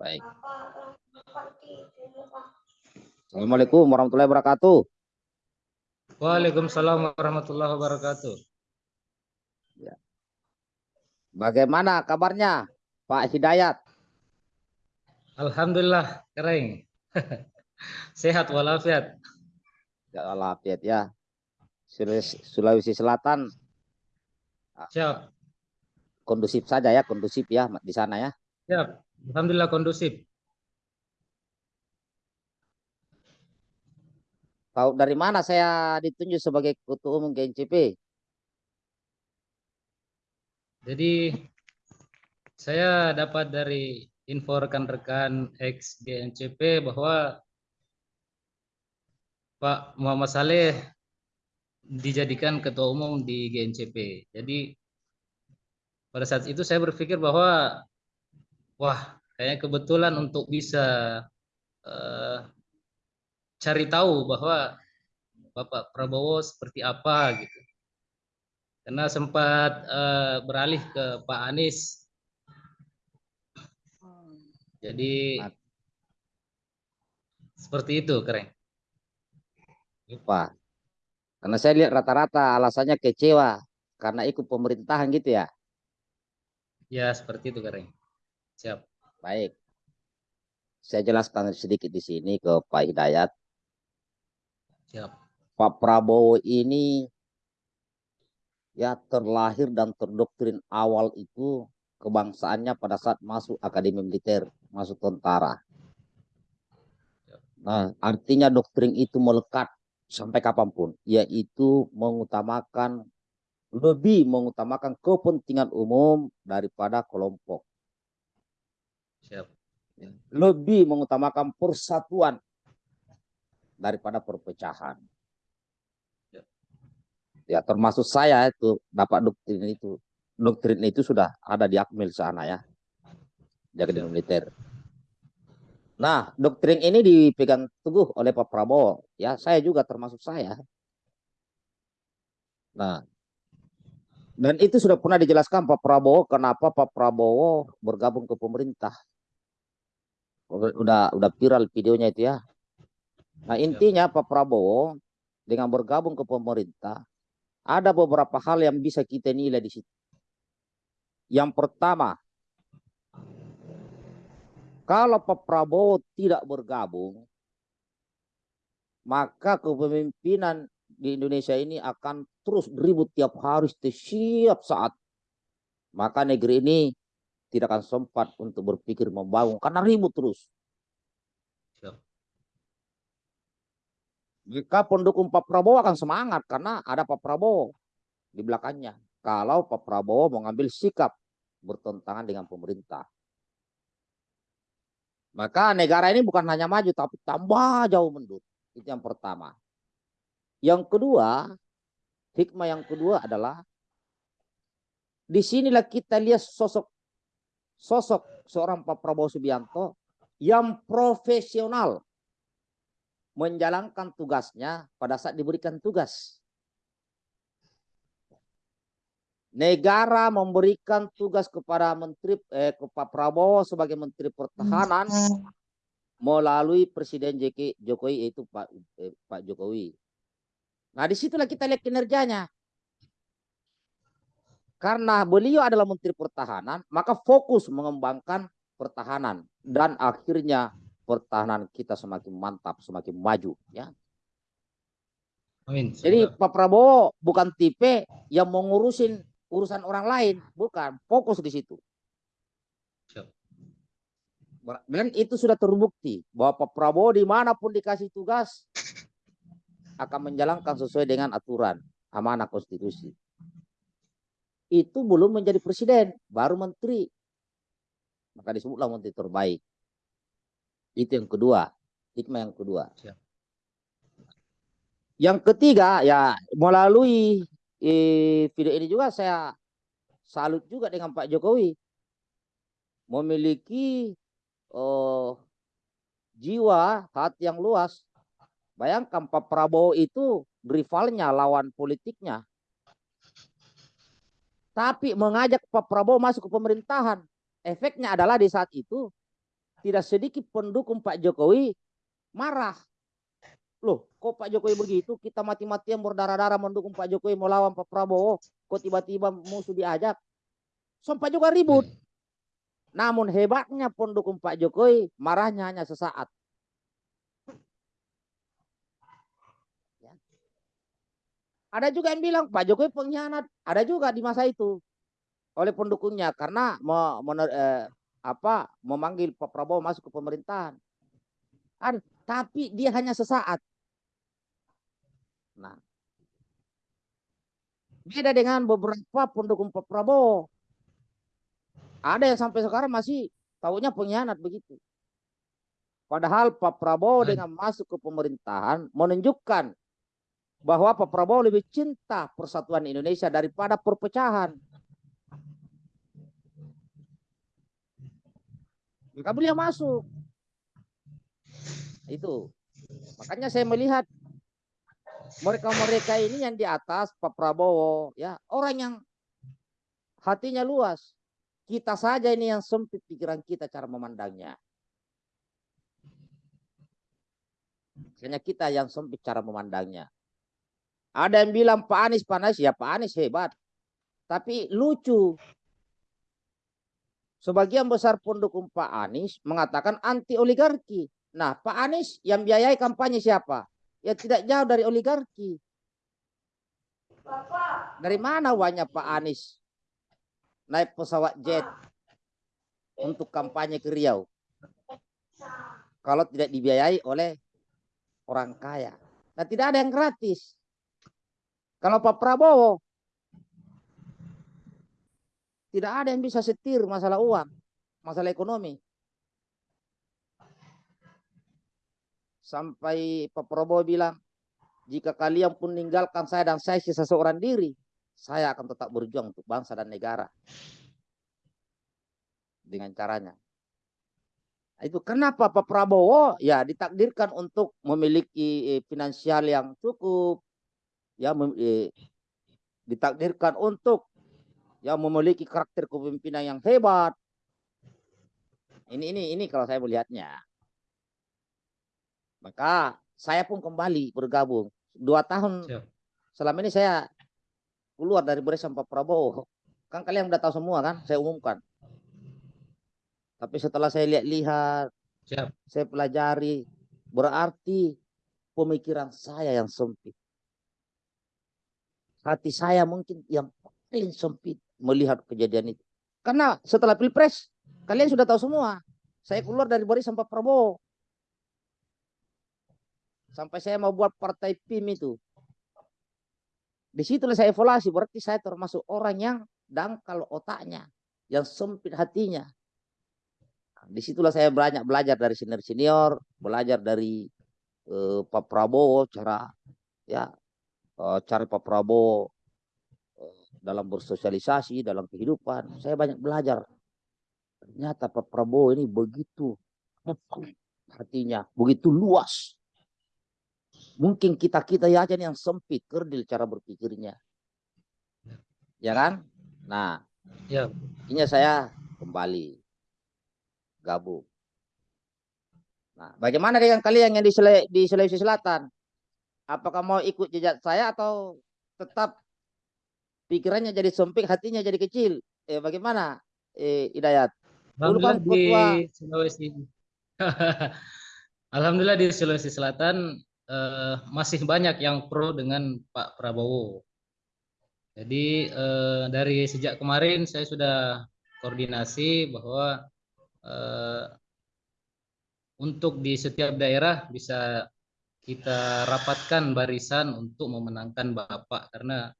Baik. Assalamualaikum warahmatullahi wabarakatuh. Waalaikumsalam warahmatullahi wabarakatuh. Bagaimana kabarnya Pak Hidayat? Alhamdulillah kering. Sehat walafiat. Ya walafiat ya. Sulawesi, Sulawesi Selatan Siap. kondusif saja ya, kondusif ya di sana ya. Siap. Alhamdulillah kondusif. Tahu dari mana saya ditunjuk sebagai ketua umum GNCP? Jadi saya dapat dari info rekan-rekan ex GNCP bahwa Pak Muhammad Saleh dijadikan ketua umum di GNCP. Jadi pada saat itu saya berpikir bahwa wah kayaknya kebetulan untuk bisa eh, cari tahu bahwa Bapak Prabowo seperti apa gitu. Karena sempat eh, beralih ke Pak Anies. Jadi seperti itu, keren. Pak. Karena saya lihat rata-rata alasannya kecewa karena ikut pemerintahan gitu ya. Ya, seperti itu, keren. Siap. Baik. Saya jelaskan sedikit di sini ke Pak Hidayat. Siap. Pak Prabowo ini ya terlahir dan terdoktrin awal itu kebangsaannya pada saat masuk akademi militer, masuk tentara. Nah, artinya doktrin itu melekat sampai kapan pun, yaitu mengutamakan lebih mengutamakan kepentingan umum daripada kelompok. Siap. Lebih mengutamakan persatuan daripada perpecahan. Ya, termasuk saya itu dapat doktrin itu. Doktrin itu sudah ada di Akmil sana ya. Jaga di militer. Nah, doktrin ini dipegang teguh oleh Pak Prabowo. Ya, saya juga termasuk saya. Nah, dan itu sudah pernah dijelaskan Pak Prabowo kenapa Pak Prabowo bergabung ke pemerintah. Udah udah viral videonya itu ya. Nah, intinya Pak Prabowo dengan bergabung ke pemerintah ada beberapa hal yang bisa kita nilai di situ. Yang pertama, kalau Pak Prabowo tidak bergabung, maka kepemimpinan di Indonesia ini akan terus ribut tiap hari setiap saat. Maka negeri ini tidak akan sempat untuk berpikir membangun karena ribut terus. Jika pendukung Pak Prabowo akan semangat karena ada Pak Prabowo di belakangnya. Kalau Pak Prabowo mengambil sikap bertentangan dengan pemerintah. Maka negara ini bukan hanya maju tapi tambah jauh mundur. Itu yang pertama. Yang kedua, hikmah yang kedua adalah di sinilah kita lihat sosok sosok seorang Pak Prabowo Subianto yang profesional menjalankan tugasnya pada saat diberikan tugas. Negara memberikan tugas kepada Menteri eh, kepada Prabowo sebagai Menteri Pertahanan melalui Presiden Jokowi yaitu Pak eh, Pak Jokowi. Nah di situlah kita lihat kinerjanya. Karena beliau adalah Menteri Pertahanan, maka fokus mengembangkan pertahanan dan akhirnya pertahanan kita semakin mantap, semakin maju ya. Amin. Jadi Pak Prabowo bukan tipe yang mengurusin urusan orang lain, bukan, fokus di situ. Dan itu sudah terbukti bahwa Pak Prabowo di mana pun dikasih tugas akan menjalankan sesuai dengan aturan amanah konstitusi. Itu belum menjadi presiden, baru menteri. Maka disebutlah menteri terbaik. Itu yang kedua, hikmah yang kedua. Siap. Yang ketiga ya melalui eh, video ini juga saya salut juga dengan Pak Jokowi memiliki oh, jiwa hati yang luas. Bayangkan Pak Prabowo itu rivalnya lawan politiknya. Tapi mengajak Pak Prabowo masuk ke pemerintahan. Efeknya adalah di saat itu tidak sedikit pendukung Pak Jokowi marah. Loh, kok Pak Jokowi begitu? Kita mati-matian berdarah-darah mendukung Pak Jokowi melawan Pak Prabowo. Kok tiba-tiba musuh diajak? Sampai juga ribut. Namun hebatnya pendukung Pak Jokowi marahnya hanya sesaat. Ada juga yang bilang Pak Jokowi pengkhianat. Ada juga di masa itu oleh pendukungnya karena me, mener, eh, apa memanggil Pak Prabowo masuk ke pemerintahan. Ada, tapi dia hanya sesaat. Nah, beda dengan beberapa pendukung Pak Prabowo. Ada yang sampai sekarang masih tahunya pengkhianat begitu. Padahal Pak Prabowo dengan masuk ke pemerintahan menunjukkan bahwa Pak Prabowo lebih cinta persatuan Indonesia daripada perpecahan. Maka beliau masuk. Itu. Makanya saya melihat mereka-mereka ini yang di atas Pak Prabowo, ya orang yang hatinya luas. Kita saja ini yang sempit pikiran kita cara memandangnya. Hanya kita yang sempit cara memandangnya. Ada yang bilang Pak Anies panas, ya Pak Anies hebat. Tapi lucu. Sebagian besar pendukung Pak Anies mengatakan anti oligarki. Nah, Pak Anies yang biayai kampanye siapa? Ya tidak jauh dari oligarki. Dari mana uangnya Pak Anies? Naik pesawat jet untuk kampanye ke Riau. Kalau tidak dibiayai oleh orang kaya. Nah, tidak ada yang gratis. Kalau Pak Prabowo tidak ada yang bisa setir masalah uang, masalah ekonomi. Sampai Pak Prabowo bilang, jika kalian pun meninggalkan saya dan saya sisa seorang diri, saya akan tetap berjuang untuk bangsa dan negara. Dengan caranya. Itu kenapa Pak Prabowo ya ditakdirkan untuk memiliki eh, finansial yang cukup, ya eh, ditakdirkan untuk ya memiliki karakter kepemimpinan yang hebat. Ini ini ini kalau saya melihatnya. Maka saya pun kembali bergabung. Dua tahun Siap. selama ini saya keluar dari barisan Pak Prabowo. Kan kalian udah tahu semua kan, saya umumkan. Tapi setelah saya lihat-lihat, saya pelajari, berarti pemikiran saya yang sempit. Hati saya mungkin yang paling sempit melihat kejadian itu. Karena setelah pilpres, kalian sudah tahu semua. Saya keluar dari barisan Pak Prabowo. Sampai saya mau buat partai PIM itu. Di situlah saya evaluasi, berarti saya termasuk orang yang dangkal otaknya, yang sempit hatinya. Di situlah saya banyak belajar dari senior-senior, belajar dari eh, Pak Prabowo, cara ya cara Pak Prabowo eh, dalam bersosialisasi, dalam kehidupan. Saya banyak belajar. Ternyata Pak Prabowo ini begitu hatinya, begitu luas. Mungkin kita-kita ya aja yang sempit, kerdil cara berpikirnya. Ya kan? Nah, Ya. ini saya kembali gabung. Nah, bagaimana dengan kalian yang di, di Sulawesi Selatan? Apakah mau ikut jejak saya atau tetap pikirannya jadi sempit, hatinya jadi kecil? Eh, bagaimana, eh, Hidayat? Dulu kan Alhamdulillah di Sulawesi. Alhamdulillah di Sulawesi Selatan eh, masih banyak yang pro dengan Pak Prabowo. Jadi eh, dari sejak kemarin saya sudah koordinasi bahwa eh, untuk di setiap daerah bisa kita rapatkan barisan untuk memenangkan Bapak karena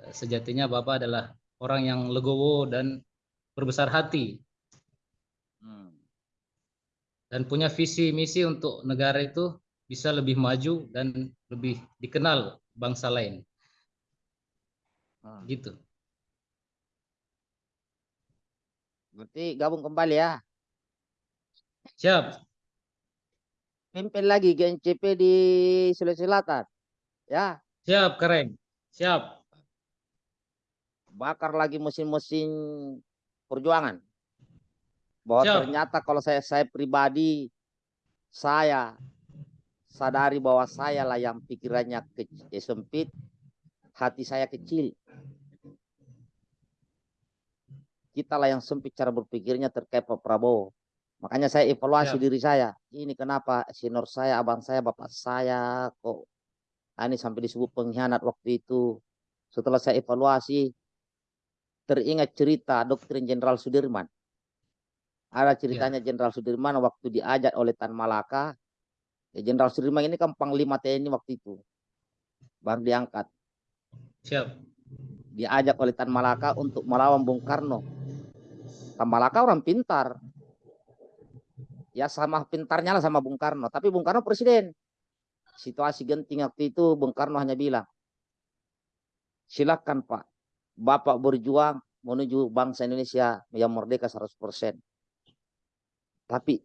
eh, sejatinya Bapak adalah orang yang legowo dan berbesar hati Hmm. dan punya visi misi untuk negara itu bisa lebih maju dan lebih dikenal bangsa lain Hmm. gitu Berarti gabung kembali ya. siap Pimpin lagi GNCP di Sulawesi Selatan. Ya, siap keren siap bakar lagi mesin-mesin perjuangan. bahwa Siap. ternyata kalau saya saya pribadi saya sadari bahwa saya lah yang pikirannya kecil, sempit, hati saya kecil. Kita lah yang sempit cara berpikirnya terkait Pak Prabowo. Makanya saya evaluasi Siap. diri saya. Ini kenapa senior saya, abang saya, bapak saya kok ah, ini sampai disebut pengkhianat waktu itu. Setelah saya evaluasi, teringat cerita doktrin Jenderal Sudirman. Ada ceritanya Jenderal Sudirman waktu diajak oleh Tan Malaka. Ya, Jenderal Sudirman ini kan Panglima TNI waktu itu. Baru diangkat. Siap. Diajak oleh Tan Malaka untuk melawan Bung Karno. Tan Malaka orang pintar. Ya sama pintarnya lah sama Bung Karno. Tapi Bung Karno presiden. Situasi genting waktu itu Bung Karno hanya bilang. Silakan Pak. Bapak berjuang menuju bangsa Indonesia yang merdeka 100%. Tapi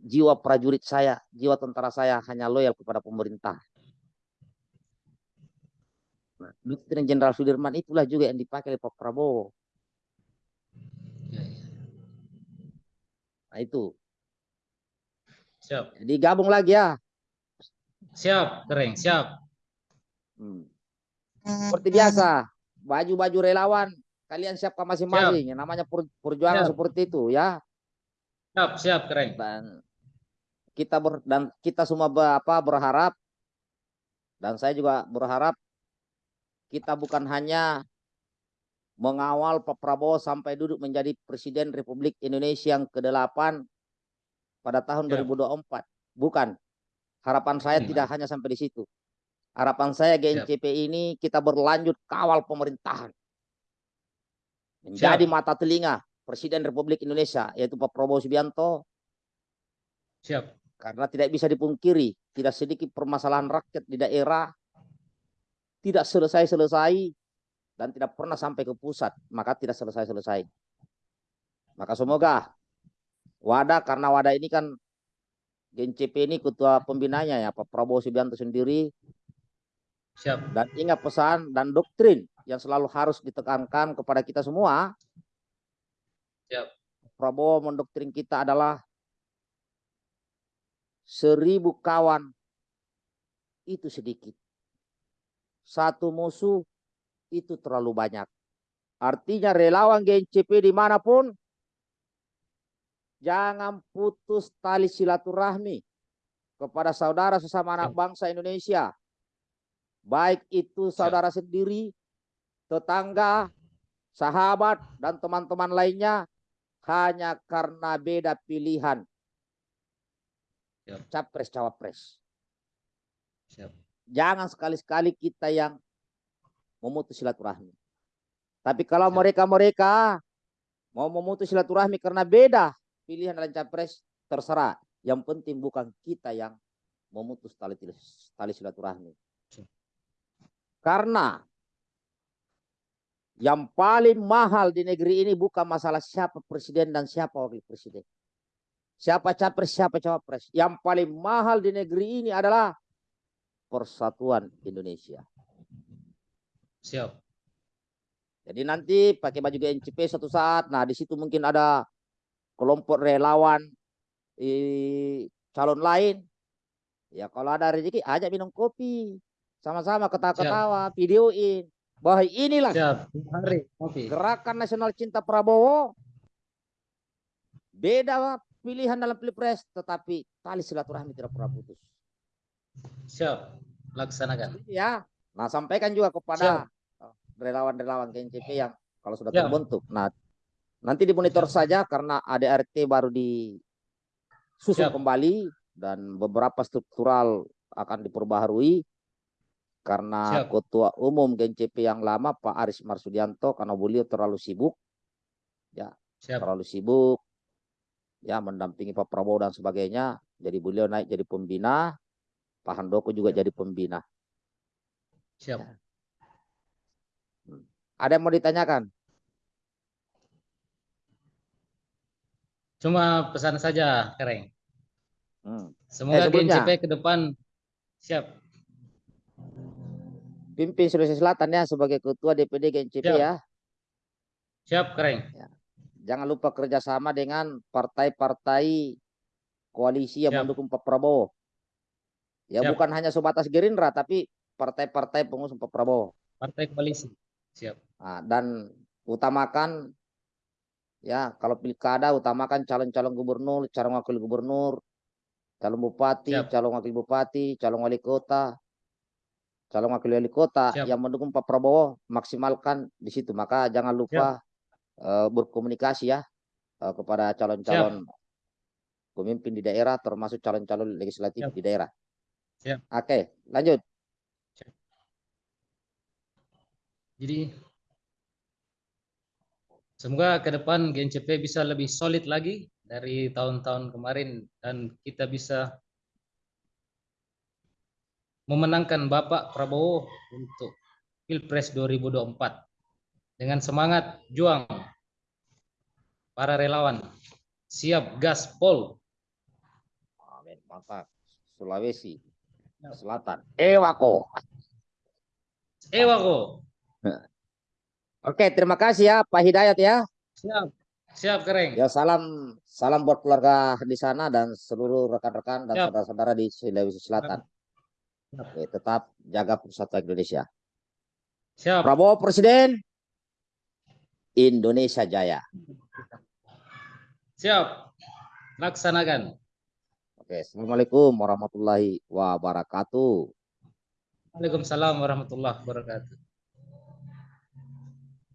jiwa prajurit saya, jiwa tentara saya hanya loyal kepada pemerintah. Nah, doktrin Jenderal Sudirman itulah juga yang dipakai oleh Pak Prabowo. Nah itu. Siap. Jadi gabung lagi ya. Siap, keren. Siap. Hmm. Seperti biasa, baju-baju relawan kalian siapkan masing-masing. Yang namanya per- perjuangan Siap. seperti itu ya. Siap, siap, keren. Dan kita ber, dan kita semua be- apa berharap dan saya juga berharap kita bukan hanya mengawal Pak Prabowo sampai duduk menjadi Presiden Republik Indonesia yang ke-8 pada tahun Ya. 2024. Bukan. Harapan saya Hmm. tidak hanya sampai di situ. Harapan saya GNCP ini kita berlanjut kawal pemerintahan. Menjadi mata telinga Presiden Republik Indonesia yaitu Pak Prabowo Subianto Siap. karena tidak bisa dipungkiri tidak sedikit permasalahan rakyat di daerah tidak selesai-selesai dan tidak pernah sampai ke pusat maka tidak selesai-selesai maka semoga wadah karena wadah ini kan GNCP ini ketua pembinanya ya Pak Prabowo Subianto sendiri Siap. dan ingat pesan dan doktrin yang selalu harus ditekankan kepada kita semua Siap. Prabowo mendoktrin kita adalah seribu kawan itu sedikit. Satu musuh itu terlalu banyak. Artinya relawan GNCP di mana pun, jangan putus tali silaturahmi kepada saudara sesama anak bangsa Indonesia. Baik itu saudara sendiri, tetangga, sahabat, dan teman-teman lainnya hanya karena beda pilihan Siap. capres cawapres. Siap. Jangan sekali-sekali kita yang memutus silaturahmi. Tapi kalau mereka-mereka mau memutus silaturahmi karena beda pilihan dalam capres, terserah. Yang penting bukan kita yang memutus tali tali silaturahmi. Karena yang paling mahal di negeri ini bukan masalah siapa presiden dan siapa wakil presiden. Siapa capres, siapa cawapres. Yang paling mahal di negeri ini adalah persatuan Indonesia. Siap. Jadi nanti pakai baju GNCP suatu saat, nah di situ mungkin ada kelompok relawan eh, calon lain. Ya kalau ada rezeki ajak minum kopi, sama-sama ketawa-ketawa, videoin. Bahwa inilah Siap. Hari. Oke. gerakan nasional cinta Prabowo. Beda pilihan dalam pilpres, tetapi tali silaturahmi tidak pernah putus. Siap. Laksanakan. Ya, nah sampaikan juga kepada relawan-relawan GNCP yang kalau sudah Siap. terbentuk. Nah, nanti dimonitor saja karena ADRT baru disusun Siap. kembali dan beberapa struktural akan diperbaharui karena Siap. ketua umum GNCP yang lama Pak Aris Marsudianto karena beliau terlalu sibuk, Siap. terlalu sibuk ya mendampingi Pak Prabowo dan sebagainya. Jadi beliau naik jadi pembina, Pak Handoko juga Siap. jadi pembina. Siap. Ada yang mau ditanyakan? Cuma pesan saja, Keren. Hmm. Semoga sebelumnya. GNCP ke depan siap. Pimpin Sulawesi Selatan ya sebagai ketua DPD GNCP Siap. ya. Siap, Keren. jangan lupa kerjasama dengan partai-partai koalisi yang Siap. mendukung Pak Prabowo. Ya Siap. bukan hanya sebatas Gerindra tapi partai-partai pengusung Pak Prabowo. Partai koalisi. Siap. Nah, dan utamakan ya kalau pilkada utamakan calon-calon gubernur, calon wakil gubernur, calon bupati, Siap. calon wakil bupati, calon wali kota, calon wakil wali kota Siap. yang mendukung Pak Prabowo maksimalkan di situ. Maka jangan lupa eh, berkomunikasi ya eh, kepada calon-calon pemimpin di daerah termasuk calon-calon legislatif Siap. di daerah. Siap. Oke, lanjut. Jadi semoga ke depan GNCP bisa lebih solid lagi dari tahun-tahun kemarin dan kita bisa memenangkan Bapak Prabowo untuk Pilpres 2024 dengan semangat juang para relawan siap gaspol Amin, mantap. Sulawesi Ya. Selatan. Ewako. Ewako Oke, terima kasih ya Pak Hidayat ya. siap siap kering Ya salam salam buat keluarga di sana dan seluruh rekan-rekan dan saudara-saudara di Sulawesi Selatan. Siap. Oke, tetap jaga persatuan Indonesia. siap Prabowo Presiden Indonesia Jaya. siap laksanakan Oke, Assalamualaikum warahmatullahi wabarakatuh. Waalaikumsalam warahmatullahi wabarakatuh